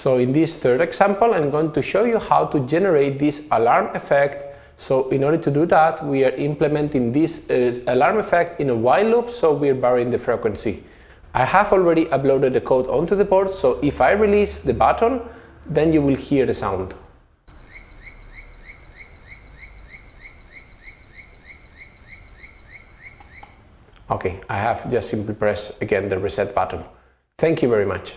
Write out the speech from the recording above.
So in this third example, I'm going to show you how to generate this alarm effect. So in order to do that, we are implementing this uh, alarm effect in a while loop, so we're varying the frequency. I have already uploaded the code onto the board, so if I release the button, then you will hear the sound. Okay, I have just simply pressed again the reset button. Thank you very much.